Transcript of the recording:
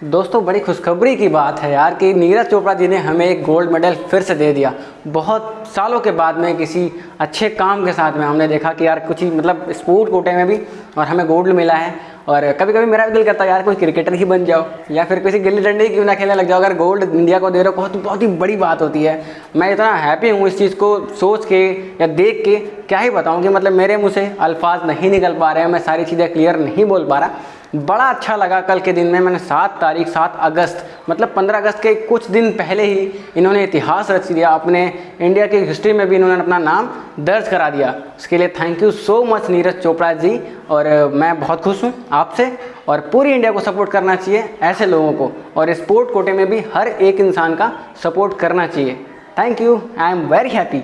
दोस्तों, बड़ी खुशखबरी की बात है यार कि नीरज चोपड़ा जी ने हमें एक गोल्ड मेडल फिर से दे दिया। बहुत सालों के बाद में किसी अच्छे काम के साथ में हमने देखा कि यार कुछ ही मतलब स्पोर्ट कोटे में भी और हमें गोल्ड मिला है। और कभी कभी मेरा भी दिल करता है, यार कोई क्रिकेटर ही बन जाओ या फिर किसी गिल्ली डंडे क्यों ना खेलने लग जाओ? अगर गोल्ड इंडिया को दे रहे हो, बहुत बहुत ही बड़ी बात होती है। मैं इतना हैप्पी हूँ इस चीज़ को सोच के या देख के, क्या ही बताऊँ कि मतलब मेरे मुँह से अल्फाज नहीं निकल पा रहे हैं, मैं सारी चीज़ें क्लियर नहीं बोल पा रहा। बड़ा अच्छा लगा कल के दिन में। मैंने सात तारीख, सात अगस्त मतलब पंद्रह अगस्त के कुछ दिन पहले ही इन्होंने इतिहास रच दिया। अपने इंडिया की हिस्ट्री में भी इन्होंने अपना नाम दर्ज करा दिया। उसके लिए thank you so much Neeraj Chopra ji. और मैं बहुत खुश हूँ आपसे। और पूरी इंडिया को सपोर्ट करना चाहिए ऐसे लोगों को। और स्पोर्ट कोटे में भी हर एक इंसान का सपोर्ट करना चाहिए। Thank you I am very happy